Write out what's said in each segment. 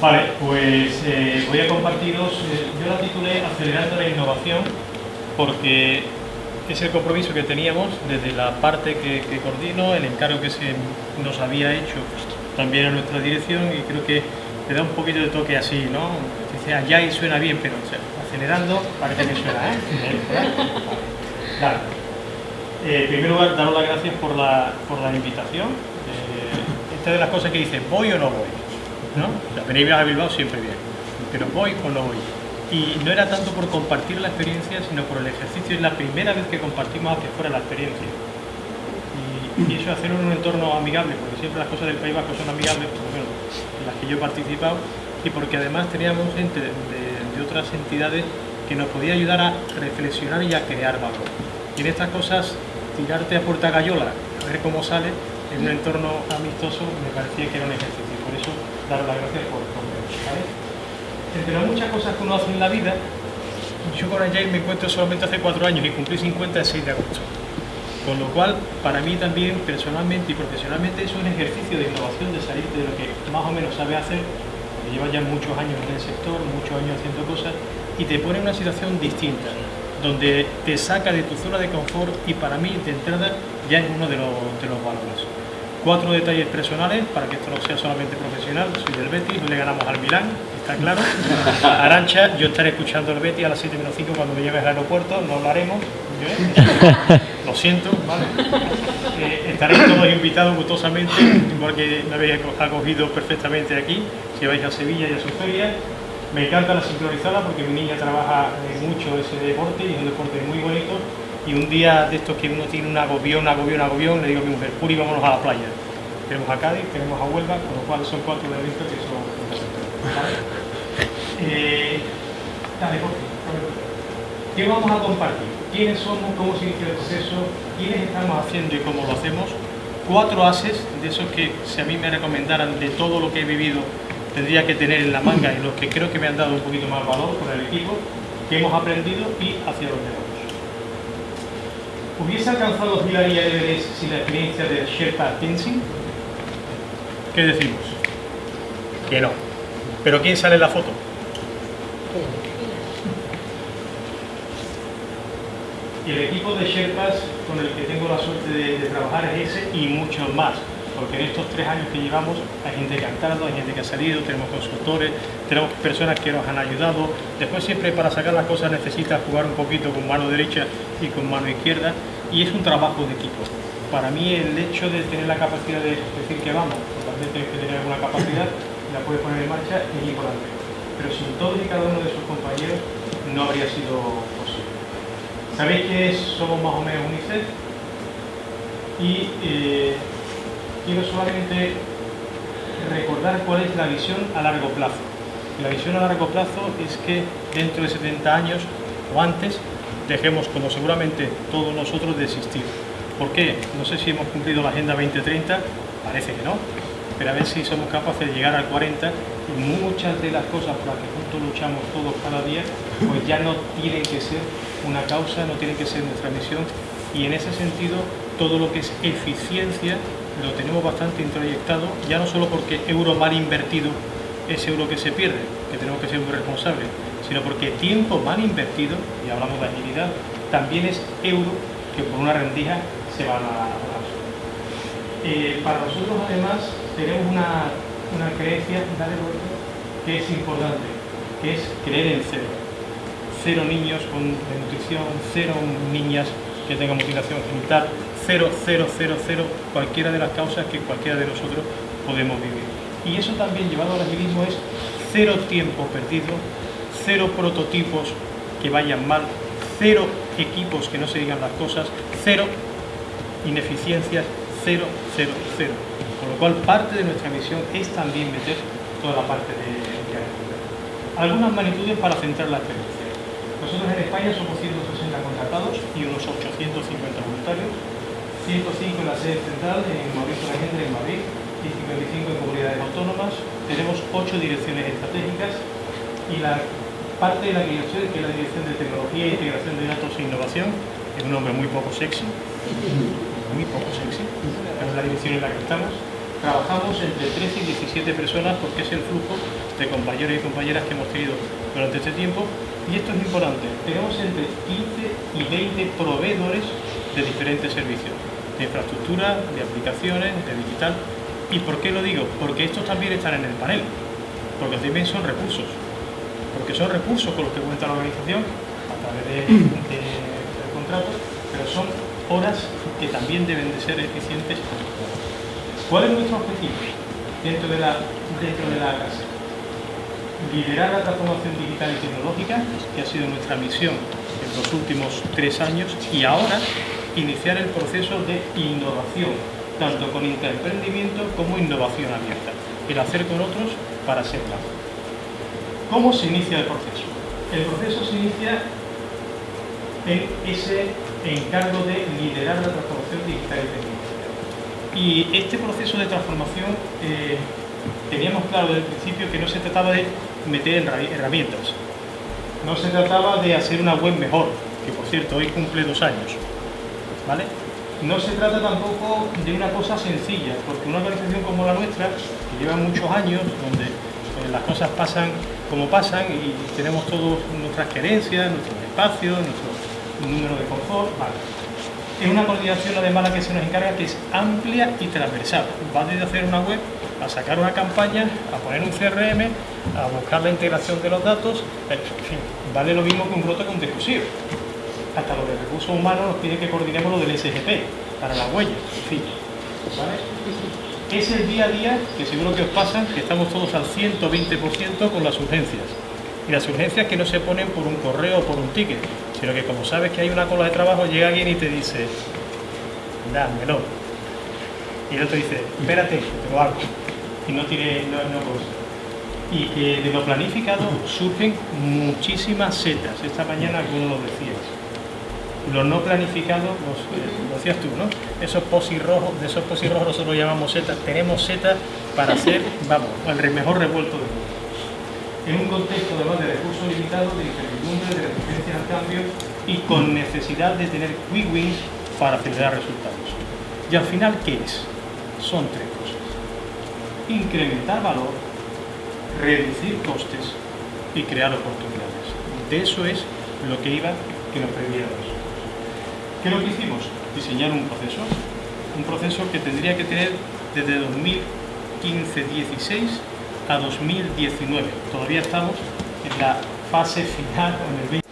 Vale, pues eh, voy a compartiros, eh, yo la titulé Acelerando la innovación porque es el compromiso que teníamos desde la parte que, coordino, el encargo que se nos había hecho también a nuestra dirección y creo que le da un poquito de toque así, ¿no? Dice allá y suena bien, pero acelerando parece que suena, ¿eh? Claro. Eh, en primer lugar, daros las gracias por la, por la invitación. Eh, esta de las cosas que dice, ¿voy o no voy? ¿No? Venir a Bilbao siempre bien, pero ¿voy o no voy? Y no era tanto por compartir la experiencia, sino por el ejercicio. Es la primera vez que compartimos hacia fuera la experiencia. Y, eso hacerlo en un entorno amigable, porque siempre las cosas del País Vasco son amigables, por lo en las que yo he participado, y porque además teníamos gente de, otras entidades que nos podía ayudar a reflexionar y a crear valor. Y en estas cosas, tirarte a puerta gallola, a ver cómo sale, en un entorno amistoso, me parecía que era un ejercicio. Dar las gracias por todo. ¿vale? entre las muchas cosas que uno hace en la vida, yo con Agile me encuentro solamente hace cuatro años y cumplí 50 el 6 de agosto. Con lo cual, para mí también, personalmente y profesionalmente, es un ejercicio de innovación, de salir de lo que más o menos sabe hacer, que lleva ya muchos años en el sector, muchos años haciendo cosas, y te pone en una situación distinta, donde te saca de tu zona de confort y para mí, de entrada, ya es uno de los, de los valores. Cuatro detalles personales, para que esto no sea solamente profesional, soy del Betis, no le ganamos al Milán, está claro. Arancha, yo estaré escuchando el Betty a las 7 menos 5 cuando me lleves al aeropuerto, no hablaremos, ¿eh? lo siento, ¿vale? Eh, estaréis todos invitados gustosamente, igual que me habéis acogido perfectamente aquí, si vais a Sevilla y a su feria. Me encanta la sincronizada porque mi niña trabaja mucho ese deporte y es un deporte muy bonito. Y un día de estos que uno tiene un agobión, un agobión, un agobión, le digo a mi mujer, Puri, vámonos a la playa. Tenemos a Cádiz, tenemos a Huelva, con lo cual son cuatro eventos que son eh, dale, ¿Qué vamos a compartir? ¿Quiénes somos? ¿Cómo se inicia el proceso? ¿Quiénes estamos haciendo y cómo lo hacemos? Cuatro ases de esos que si a mí me recomendaran de todo lo que he vivido tendría que tener en la manga y los que creo que me han dado un poquito más valor con el equipo, que hemos aprendido y hacia dónde vamos. ¿Hubiese alcanzado Hillary y Everest sin la experiencia de Sherpa Tenzing? ¿Qué decimos? Que no. ¿Pero quién sale en la foto? Y el equipo de Sherpas con el que tengo la suerte de, trabajar es ese y muchos más, porque en estos tres años que llevamos hay gente que ha entrado, hay gente que ha salido, tenemos consultores, tenemos personas que nos han ayudado. Después siempre para sacar las cosas necesitas jugar un poquito con mano derecha y con mano izquierda y es un trabajo de equipo. Para mí el hecho de tener la capacidad de decir que vamos, también tienes que tener alguna capacidad, la puedes poner en marcha y ir por Pero sin todos y cada uno de sus compañeros no habría sido Sabéis que somos más o menos UNICEF y eh, quiero solamente recordar cuál es la visión a largo plazo. La visión a largo plazo es que dentro de 70 años o antes dejemos, como seguramente todos nosotros, de existir. ¿Por qué? No sé si hemos cumplido la Agenda 2030, parece que no, pero a ver si somos capaces de llegar al 40 y muchas de las cosas por las que juntos luchamos todos cada día, pues ya no tienen que ser una causa, no tiene que ser nuestra misión y en ese sentido todo lo que es eficiencia lo tenemos bastante introyectado, ya no solo porque euro mal invertido es euro que se pierde, que tenemos que ser muy responsables, sino porque tiempo mal invertido, y hablamos de agilidad, también es euro que por una rendija se va a eh, Para nosotros además tenemos una, una creencia que es importante, que es creer en cero. Cero niños con nutrición, cero niñas que tengan mutilación genital, cero, cero, cero, cero, cualquiera de las causas que cualquiera de nosotros podemos vivir. Y eso también llevado al agilismo es cero tiempo perdido, cero prototipos que vayan mal, cero equipos que no se digan las cosas, cero ineficiencias, cero, cero, cero. Con lo cual parte de nuestra misión es también meter toda la parte de, de Algunas magnitudes para centrar la experiencia. Nosotros en España somos 160 contratados y unos 850 voluntarios, 105 en la sede central, en Mauricio gente en Madrid, y 55 en comunidades autónomas. Tenemos 8 direcciones estratégicas y la parte de la dirección, que es la Dirección de Tecnología, Integración de Datos e Innovación, es un nombre muy poco sexy, muy poco sexy, es la dirección en la que estamos. trabajamos entre 13 y 17 personas porque es el flujo de compañeros y compañeras que hemos tenido durante este tiempo y esto es importante, tenemos entre 15 y 20 proveedores de diferentes servicios, de infraestructura, de aplicaciones, de digital. ¿Y por qué lo digo? Porque estos también están en el panel, porque también son recursos, porque son recursos con los que cuenta la organización a través del contrato, pero son horas que también deben de ser eficientes. ¿Cuál es nuestro objetivo dentro de la, dentro de la casa? Liderar la transformación digital y tecnológica, que ha sido nuestra misión en los últimos tres años, y ahora iniciar el proceso de innovación, tanto con interemprendimiento como innovación abierta, el hacer con otros para ser más. ¿Cómo se inicia el proceso? El proceso se inicia en ese encargo de liderar la transformación digital y tecnológica. Y este proceso de transformación eh, teníamos claro desde el principio que no se trataba de meter herramientas, no se trataba de hacer una web mejor, que por cierto hoy cumple dos años, ¿vale? No se trata tampoco de una cosa sencilla, porque una organización como la nuestra, que lleva muchos años, donde eh, las cosas pasan como pasan y tenemos todas nuestras querencias, nuestros espacios, nuestro número de confort, Es una coordinación además la que se nos encarga que es amplia y transversal. Va desde hacer una web, a sacar una campaña, a poner un CRM, a buscar la integración de los datos, en fin, vale lo mismo que un brote con discusión. Hasta lo de recursos humanos nos pide que coordinemos lo del SGP, para la huella, en fin. Es el día a día que seguro que os pasa, que estamos todos al 120% con las urgencias. Y las urgencias que no se ponen por un correo o por un ticket, sino que como sabes que hay una cola de trabajo, llega alguien y te dice, dámelo. Y el otro dice, espérate, te lo hago. Y no tiene, no, no Y que de lo planificado surgen muchísimas setas. Esta mañana algunos lo decías. Lo no planificado, lo decías tú, ¿no? Esos posis rojos, de esos posis rojos nosotros llamamos setas. Tenemos setas para hacer, vamos, el mejor revuelto del mundo en un contexto además de recursos limitados, de incertidumbre, de resistencia al cambio y con necesidad de tener quick wins para acelerar resultados. Y al final, ¿qué es? Son tres cosas. Incrementar valor, reducir costes y crear oportunidades. De eso es lo que iba que nos previéramos. ¿Qué es lo que hicimos? Diseñar un proceso. Un proceso que tendría que tener desde 2015-16 a 2019. Todavía estamos en la fase final, en el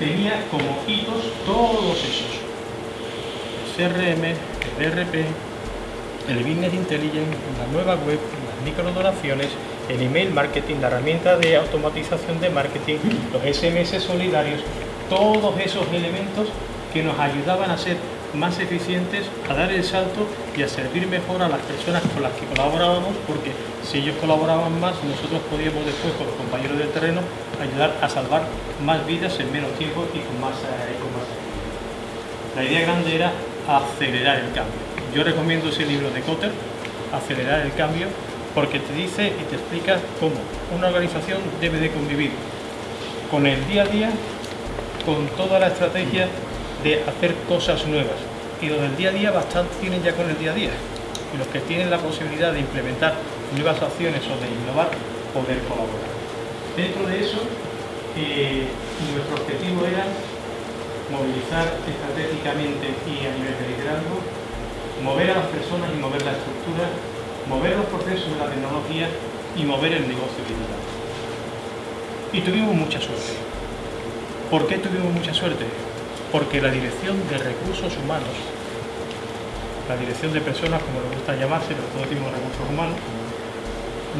Tenía como hitos todos esos. El CRM, el ERP, el Business Intelligence, la nueva web, las microdonaciones, el email marketing, la herramienta de automatización de marketing, los SMS solidarios, todos esos elementos que nos ayudaban a ser más eficientes, a dar el salto y a servir mejor a las personas con las que colaborábamos, porque si ellos colaboraban más, nosotros podíamos después con los compañeros del terreno ayudar a salvar más vidas en menos tiempo y con más, eh, con más La idea grande era acelerar el cambio. Yo recomiendo ese libro de Cotter, Acelerar el cambio, porque te dice y te explica cómo una organización debe de convivir con el día a día, con toda la estrategia de hacer cosas nuevas. Y los del día a día bastante tienen ya con el día a día. Y los que tienen la posibilidad de implementar nuevas acciones o de innovar, poder colaborar. Dentro de eso, eh, nuestro objetivo era movilizar estratégicamente y a nivel de liderazgo, mover a las personas y mover la estructura, mover los procesos de la tecnología y mover el negocio digital. Y tuvimos mucha suerte. ¿Por qué tuvimos mucha suerte? Porque la dirección de recursos humanos, la dirección de personas, como le gusta llamarse, pero todos decimos recursos humanos,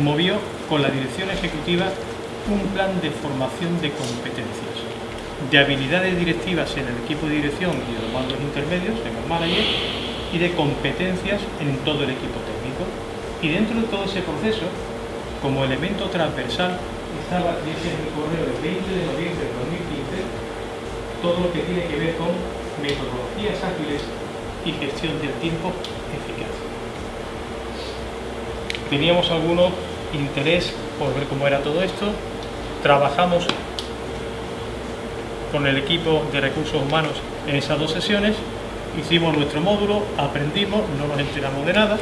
movió con la dirección ejecutiva un plan de formación de competencias, de habilidades directivas en el equipo de dirección y de los mandos intermedios, en los managers, y de competencias en todo el equipo técnico. Y dentro de todo ese proceso, como elemento transversal, estaba, dice en el correo del 20 de noviembre de 2015, todo lo que tiene que ver con metodologías ágiles y gestión del tiempo eficaz. Teníamos alguno interés por ver cómo era todo esto, trabajamos con el equipo de recursos humanos en esas dos sesiones, hicimos nuestro módulo, aprendimos, no nos enteramos de nada,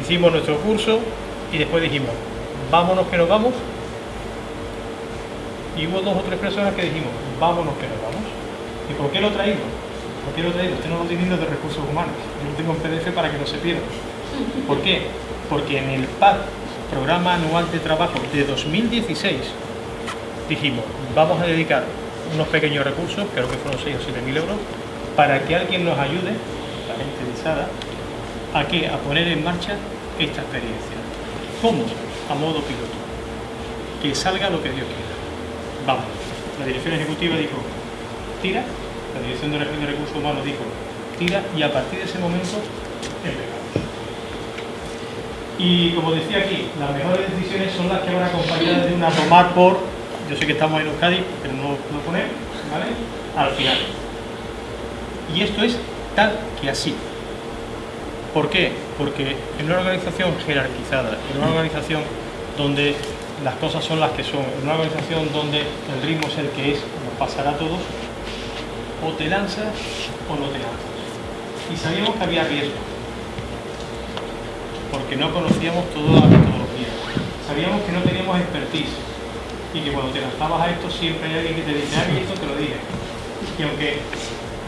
hicimos nuestro curso y después dijimos, vámonos que nos vamos. Y hubo dos o tres personas que dijimos, vámonos que nos vamos. ¿Y por qué lo traído? ¿Por qué lo traído? Este no lo estoy de recursos humanos. Yo lo tengo en PDF para que no se pierda. ¿Por qué? Porque en el PAD, Programa Anual de Trabajo de 2016, dijimos, vamos a dedicar unos pequeños recursos, creo que fueron 6 o 7 mil euros, para que alguien nos ayude, la gente interesada, a, qué? a poner en marcha esta experiencia. ¿Cómo? A modo piloto. Que salga lo que Dios quiera. Vamos. La dirección ejecutiva dijo, tira. La dirección de recursos humanos dijo, tira. Y a partir de ese momento, empezamos. Y como decía aquí, las mejores decisiones son las que van acompañadas de una tomar por, yo sé que estamos en Euskadi, pero no lo poner, ¿vale? Al final. Y esto es tal que así. ¿Por qué? Porque en una organización jerarquizada, en una organización donde las cosas son las que son, en una organización donde el ritmo es el que es, nos pasará a todos, o te lanzas o no te lanzas. Y sabíamos que había riesgo, porque no conocíamos toda la metodología. Sabíamos que no teníamos expertise y que cuando te lanzabas a esto siempre hay alguien que te dice, ah, esto te lo dije. Y aunque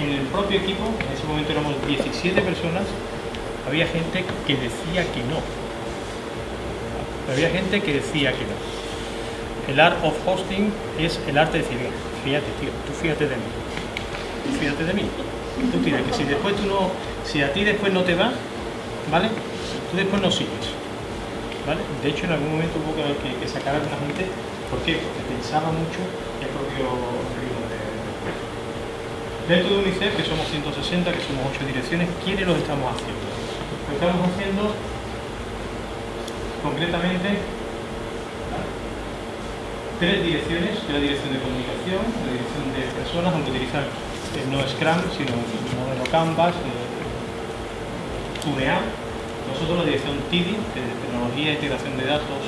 en el propio equipo, en ese momento éramos 17 personas, había gente que decía que no. Había gente que decía que no. El art of hosting es el arte de decir, fíjate tío, tú fíjate de mí. fíjate de mí. Tú tira, que si después tú no, si a ti después no te va, ¿vale? Tú después no sigues. ¿Vale? De hecho en algún momento hubo que, que sacar a la gente, ¿por qué? Porque pensaba mucho el propio ritmo de, Dentro de UNICEF, que somos 160, que somos 8 direcciones, ¿quiénes lo estamos haciendo? estamos haciendo concretamente tres direcciones, que la dirección de comunicación, la dirección de personas, aunque utilizar eh, no Scrum, sino el modelo Canvas, eh, nosotros la dirección TIDI, de Tecnología, Integración de Datos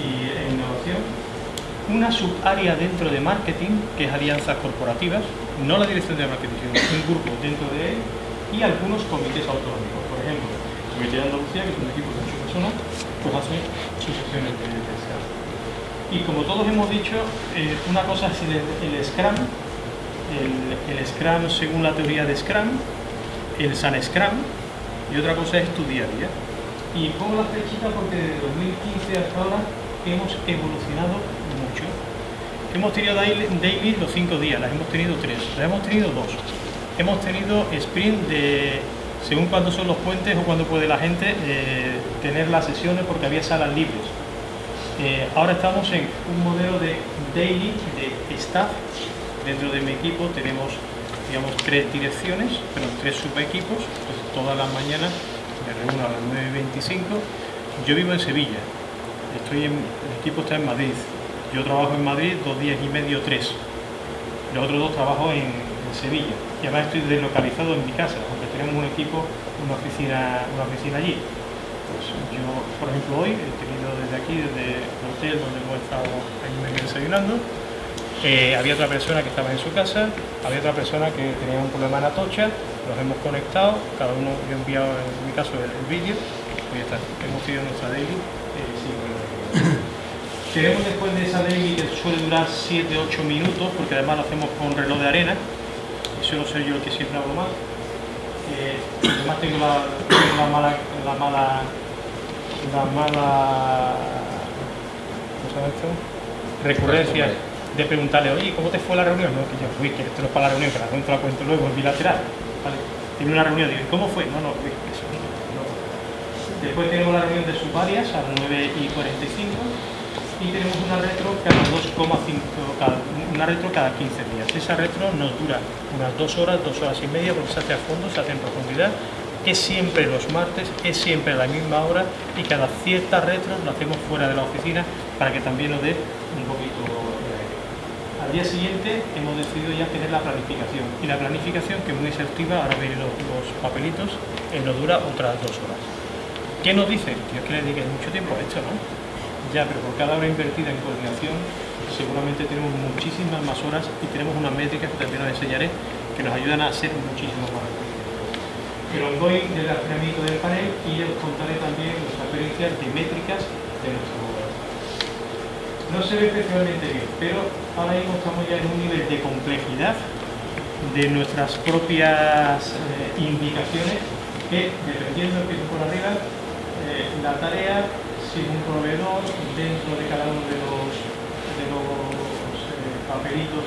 e Innovación, una subárea dentro de marketing, que es alianzas corporativas, no la dirección de marketing, sino un grupo dentro de él, y algunos comités autonómicos. Por ejemplo, el Comité de Andalucía, que es un equipo de 8 personas, pues hace de, de Scrum. Y como todos hemos dicho, eh, una cosa es el, el Scrum, el, el, Scrum según la teoría de Scrum, el San Scrum, y otra cosa es tu día a día. Y pongo la flechita porque desde 2015 hasta ahora hemos evolucionado mucho. Hemos tenido daily, los 5 días, las hemos tenido 3, las hemos tenido 2 hemos tenido sprint de, según cuándo son los puentes o cuándo puede la gente eh, tener las sesiones porque había salas libres. Eh, ahora estamos en un modelo de daily, de staff. Dentro de mi equipo tenemos digamos, tres direcciones, pero tres subequipos. Pues todas las mañanas me reúno a las 9.25. Yo vivo en Sevilla, estoy el equipo está en Madrid. Yo trabajo en Madrid dos días y medio, tres. Los otros dos trabajo en, Sevilla. Y además estoy deslocalizado en mi casa, aunque tenemos un equipo, una oficina, una oficina allí. Pues yo, por ejemplo, hoy he tenido desde aquí, desde el hotel donde hemos estado ahí desayunando, eh, había otra persona que estaba en su casa, había otra persona que tenía un problema en Atocha, los hemos conectado, cada uno yo he enviado en mi caso el, vídeo, y ya está, hemos tenido nuestra daily. Eh, Queremos después de esa daily que suele durar 7-8 minutos, porque además lo hacemos con reloj de arena, suelo ser yo el que siempre hablo más. Eh, además tengo la, la, mala, la mala, la mala, ¿cómo se llama esto? Recurrencia de preguntarle, oye, ¿cómo te fue la reunión? No, que yo, fui, que esto no es para la reunión, que la cuento la cuento luego en bilateral. ¿vale? Tiene una reunión, digo, ¿cómo fue? No, no, eso no. Después tenemos la reunión de sus varias a las 9 y 45 y tenemos una retro cada 2,5, una retro cada 15 días. Esa retro nos dura unas dos horas, dos horas y media, porque se hace a fondo, se hace en profundidad. Es siempre los martes, es siempre la misma hora y cada cierta retro lo hacemos fuera de la oficina para que también nos dé un poquito de aire. Al día siguiente hemos decidido ya tener la planificación y la planificación que es muy exhaustiva, ahora veis los, papelitos, eh, nos dura otras dos horas. ¿Qué nos dice? Dios que le dedique mucho tiempo a esto, ¿no? Ya, pero por cada hora invertida en coordinación seguramente tenemos muchísimas más horas y tenemos unas métricas que también os enseñaré que nos ayudan a ser muchísimo más el ongoing del afinamiento del panel y os contaré también nuestras experiencias de métricas de nuestro modelo. No se ve especialmente bien, pero ahora mismo estamos ya en un nivel de complejidad de nuestras propias eh, indicaciones que, dependiendo que por arriba, eh, la tarea, un proveedor, dentro de cada uno de los, los eh, papelitos,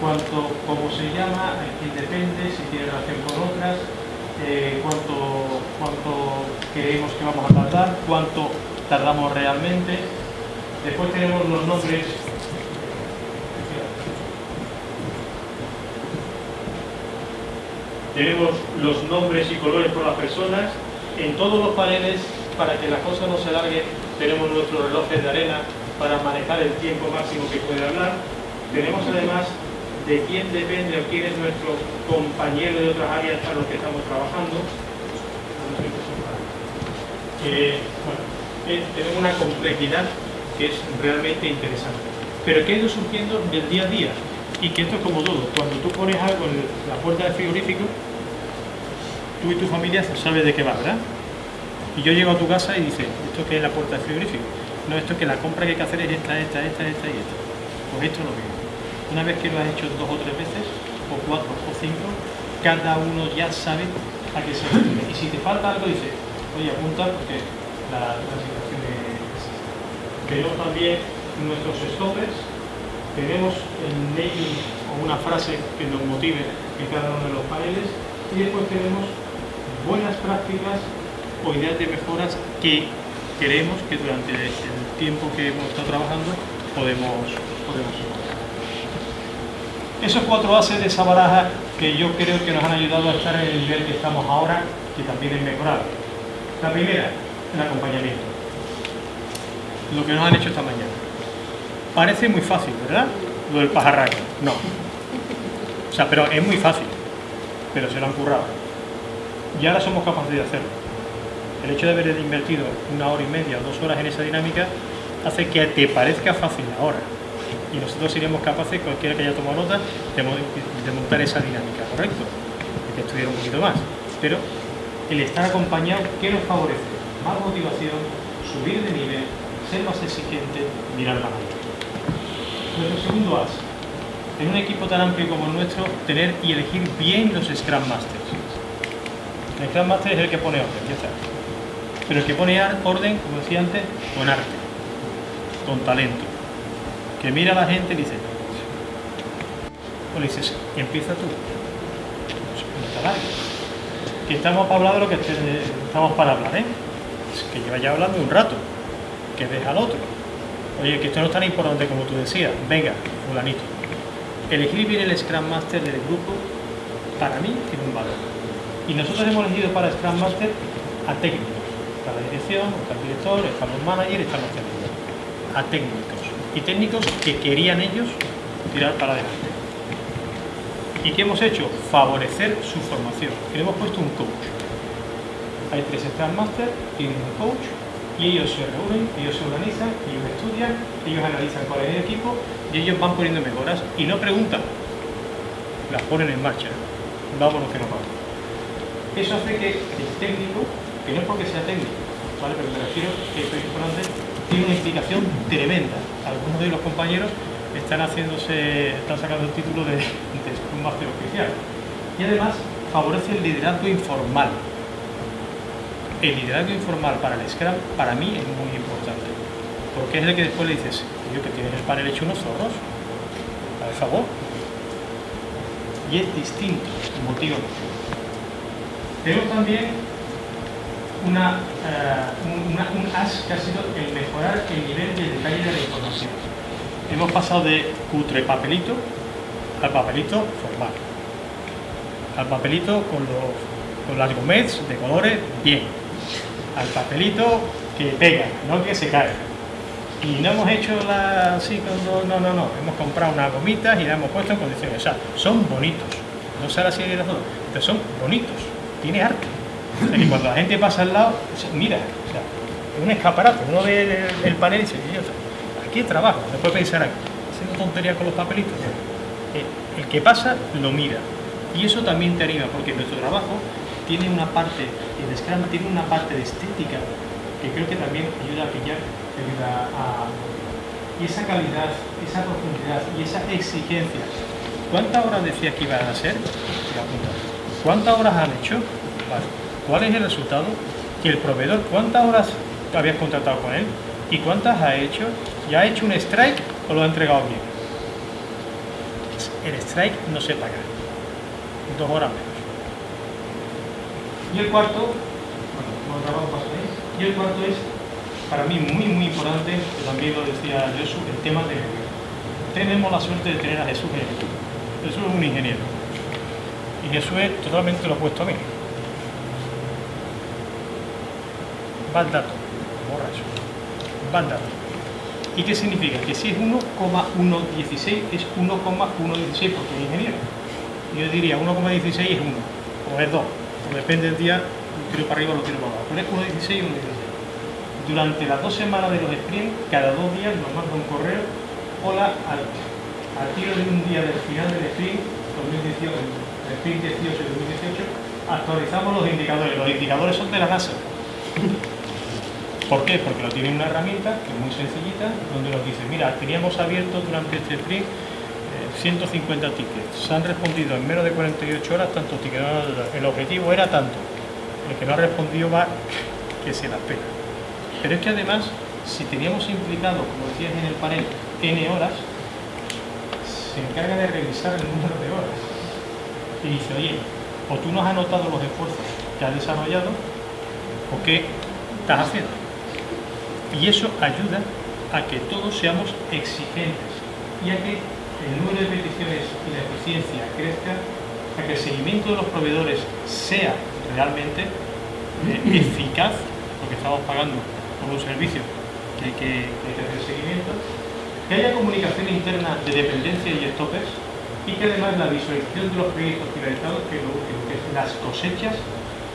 cuánto, cómo se llama, a quién depende, si tiene relación con otras, cuánto, cuánto creemos que vamos a tardar, cuánto tardamos realmente. Después tenemos los nombres. Tenemos los nombres y colores por las personas, en todos los paneles, para que la cosa no se alargue, tenemos nuestros relojes de arena para manejar el tiempo máximo que puede hablar. Tenemos además de quién depende o quién es nuestro compañero de otras áreas para los que estamos trabajando. Eh, tenemos una complejidad que es realmente interesante, pero que ha ido surgiendo del día a día y que esto es como todo, cuando tú pones algo en la puerta del frigorífico, tú y tu familia sabes de qué va, ¿verdad? Y yo llego a tu casa y dices, ¿esto qué es la puerta del frigorífico? No, esto es que la compra que hay que hacer es esta, esta, esta, esta y esta. Pues esto es lo mismo. Una vez que lo has hecho dos o tres veces, o cuatro o cinco, cada uno ya sabe a qué se refiere. Y si te falta algo, dices, oye, apunta porque la, situación es... Tenemos también nuestros stoppers, tenemos el naming o una frase que nos motive en cada uno de los paneles y después tenemos buenas prácticas o ideas de mejoras que creemos que durante el tiempo que hemos estado trabajando podemos, podemos Esos cuatro bases de esa baraja que yo creo que nos han ayudado a estar en el nivel que estamos ahora, que también es mejorado. La primera, el acompañamiento. Lo que nos han hecho esta mañana. Parece muy fácil, ¿verdad? Lo del pajarraco. No. O sea, pero es muy fácil. Pero se lo han currado. Y ahora somos capaces de hacerlo. El hecho de haber invertido una hora y media o dos horas en esa dinámica hace que te parezca fácil ahora. Y nosotros seríamos capaces, cualquiera que haya tomado nota, de, montar esa dinámica, ¿correcto? Hay que estudiar un poquito más. Pero el estar acompañado, ¿qué nos favorece? Más motivación, subir de nivel, ser más exigente, mirar más allá. Nuestro segundo as. En un equipo tan amplio como el nuestro, tener y elegir bien los Scrum Masters. El Scrum Master es el que pone orden, ya está. Pero el que pone orden, como decía antes, con arte, con talento. Que mira a la gente y dice, o le dices, empieza tú. Que estamos para hablar de lo que estamos para hablar, ¿eh? que lleva ya hablando un rato, que deja al otro Oye, que esto no es tan importante como tú decías. Venga, fulanito. Elegir bien el Scrum Master del grupo, para mí, tiene un valor. Y nosotros hemos elegido para Scrum Master a técnicos. Está la dirección, está el director, están los managers, están los técnicos. A técnicos. Y técnicos que querían ellos tirar para adelante. ¿Y qué hemos hecho? Favorecer su formación. Le hemos puesto un coach. Hay tres Scrum Master, tienen un coach y ellos se reúnen, ellos se organizan, ellos estudian, ellos analizan cuál es el equipo y ellos van poniendo mejoras y no preguntan, las ponen en marcha, vámonos que no vamos. Eso hace que el técnico, que no es porque sea técnico, ¿vale? pero me refiero que es importante, tiene una implicación tremenda. Algunos de los compañeros están haciéndose, están sacando el título de, de un máster oficial. Y además favorece el liderazgo informal, el liderazgo informal para el Scrum, para mí es muy importante. Porque es el que después le dices, yo que tienes el panel hecho unos zorros, a favor. Y es distinto, el motivo. Tenemos también una, uh, una, un as que ha sido el mejorar el nivel de detalle de la información. Hemos pasado de cutre papelito al papelito formal. Al papelito con, los, con las gomets de colores bien, al papelito que pega, no que se cae. Y no hemos hecho la así, no, no, no, no, hemos comprado unas gomitas y las hemos puesto en condiciones. O sea, son bonitos. No sé así de las dos, pero son bonitos. Tiene arte. Y cuando la gente pasa al lado, mira, o sea, es un escaparate. Uno ve el, panel y dice, aquí trabajo. Después pensar, haciendo tonterías con los papelitos. El, el que pasa lo mira. Y eso también te anima, porque nuestro trabajo tiene una parte, el Scrum tiene una parte de estética que creo que también ayuda a pillar, ayuda a... Y esa calidad, esa profundidad y esa exigencia. ¿Cuántas horas decía que iban a ser? ¿Cuántas horas han hecho? ¿Cuál es el resultado? Que el proveedor, ¿cuántas horas habías contratado con él? ¿Y cuántas ha hecho? ¿Ya ha hecho un strike o lo ha entregado bien? El strike no se paga. Dos horas menos. Y el cuarto, bueno. Y el cuarto es, para mí, muy, muy importante, también lo decía Jesús, el tema de Tenemos la suerte de tener a Jesús en el. Jesús es un ingeniero. Y Jesús es totalmente lo opuesto a mí. Va el dato, borra eso. Va. ¿Y qué significa? Que si es 1,116 es 1,116 porque es ingeniero. Yo diría 1,16 es 1, o es 2, o depende del día, lo tiro para arriba o lo tiro para abajo. Pero es 1,16 y 1,16. Durante las dos semanas de los sprints, cada dos días nos manda un correo, hola, al, al tiro de un día del final del sprint, 2018, el sprint 18 2018, actualizamos los indicadores. Los indicadores son de la NASA. ¿Por qué? Porque lo tiene una herramienta que es muy sencillita, donde nos dice, mira, teníamos abierto durante este sprint 150 eh, tickets, se han respondido en menos de 48 horas tantos tickets, el objetivo era tanto, el que no ha respondido va que se la pena. Pero es que además, si teníamos implicado, como decías en el panel, N horas, se encarga de revisar el número de horas. Y dice, oye, o tú no has anotado los esfuerzos que has desarrollado, o qué estás haciendo. Y eso ayuda a que todos seamos exigentes y a que el número de peticiones y la eficiencia crezca, a que el seguimiento de los proveedores sea realmente eh, eficaz, porque estamos pagando por un servicio que hay que, hacer seguimiento, que haya comunicación interna de dependencia y stoppers y que además la visualización de los proyectos finalizados, que lo que las cosechas,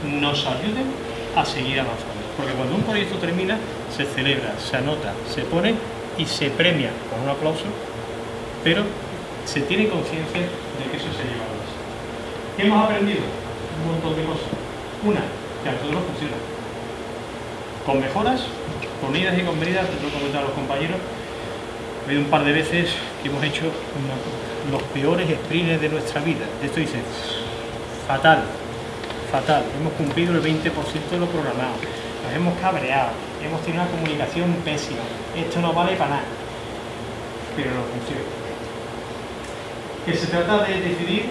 nos ayuden a seguir avanzando. Porque cuando un proyecto termina, se celebra, se anota, se pone y se premia con un aplauso, pero se tiene conciencia de que eso se ha llevado a ¿Qué hemos aprendido? Un montón de cosas. Una, que a nosotros funciona. Con mejoras, con idas y con venidas, te lo he comentado a los compañeros, ha habido un par de veces que hemos hecho los peores sprints de nuestra vida. De esto dice, fatal, fatal, hemos cumplido el 20% de lo programado nos hemos cabreado, hemos tenido una comunicación pésima, esto no vale para nada, pero no funciona. Que se trata de decidir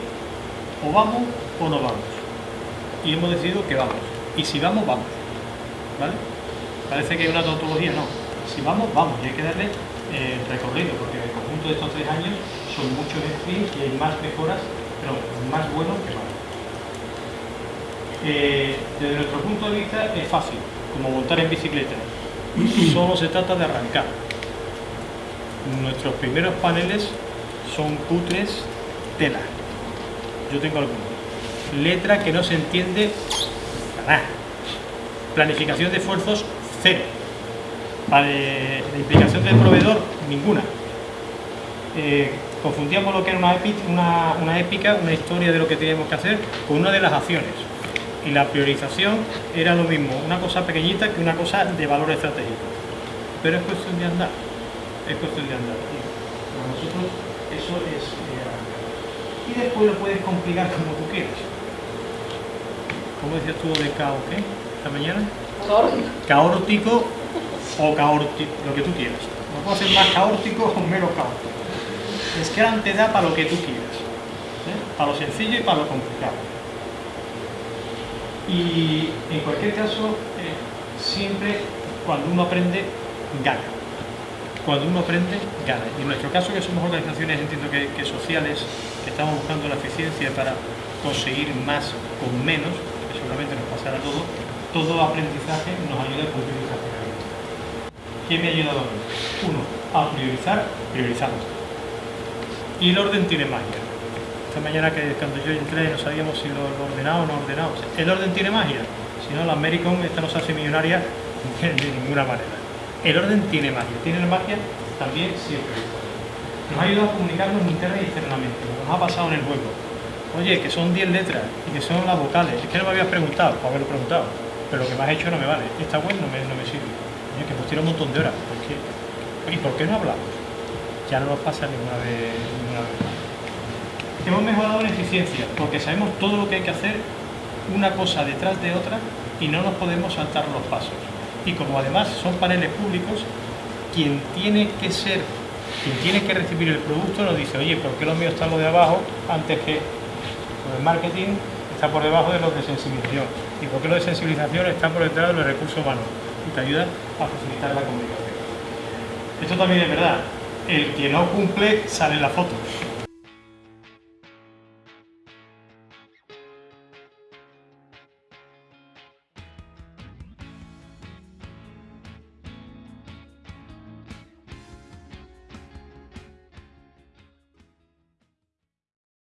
o vamos o no vamos. Y hemos decidido que vamos. Y si vamos, vamos. ¿Vale? Parece que es una tautología, no. Si vamos, vamos. Y hay que darle eh, recorrido, porque en el conjunto de estos tres años son muchos sprints y hay más mejoras, pero más buenos que malos. Eh, desde nuestro punto de vista es fácil, como montar en bicicleta. Solo se trata de arrancar. Nuestros primeros paneles son cutres tela. Yo tengo algunos. Letra que no se entiende nada. Planificación de esfuerzos, cero. de implicación del proveedor, ninguna. Eh, confundíamos lo que era una, una, una épica, una historia de lo que teníamos que hacer, con una de las acciones y la priorización era lo mismo, una cosa pequeñita que una cosa de valor estratégico. Pero es cuestión de andar, es cuestión de andar. para nosotros eso es... Eh, y después lo puedes complicar como tú quieras. ¿Cómo decías tú de caos qué? ¿Esta mañana? Caótico o caótico, lo que tú quieras. No puedo ser más caótico o menos caótico. Es que te da para lo que tú quieras. ¿eh? Para lo sencillo y para lo complicado. Y en cualquier caso, eh, siempre cuando uno aprende, gana. Cuando uno aprende, gana. Y en nuestro caso, que somos organizaciones, entiendo que, sociales, que estamos buscando la eficiencia para conseguir más con menos, que seguramente nos pasará todo, todo aprendizaje nos ayuda a esa ¿Qué me ha ayudado a mí? Uno, a priorizar, priorizamos. Y el orden tiene magia mañana que cuando yo entré no sabíamos si lo, ordenado o no ordenado. El orden tiene magia, si no la American esta no se hace millonaria de ninguna manera. El orden tiene magia, tiene magia también siempre. Nos ha ayudado a comunicarnos interna y externamente, nos ha pasado en el juego. Oye, que son 10 letras y que son las vocales. Es que no me habías preguntado, o haberlo preguntado, pero lo que me has hecho no me vale. Esta web no me, no me sirve. Oye, que hemos tirado un montón de horas. ¿Por qué? ¿Y por qué no hablamos? Ya no nos pasa ninguna vez. Ninguna vez. Hemos mejorado en eficiencia porque sabemos todo lo que hay que hacer una cosa detrás de otra y no nos podemos saltar los pasos. Y como además son paneles públicos, quien tiene que ser, quien tiene que recibir el producto nos dice, oye, ¿por qué lo mío está lo de abajo antes que lo de marketing está por debajo de los de sensibilización? ¿Y por qué lo de sensibilización está por detrás de los recursos humanos? Y te ayuda a facilitar la comunicación. Esto también es verdad. El que no cumple sale en la foto.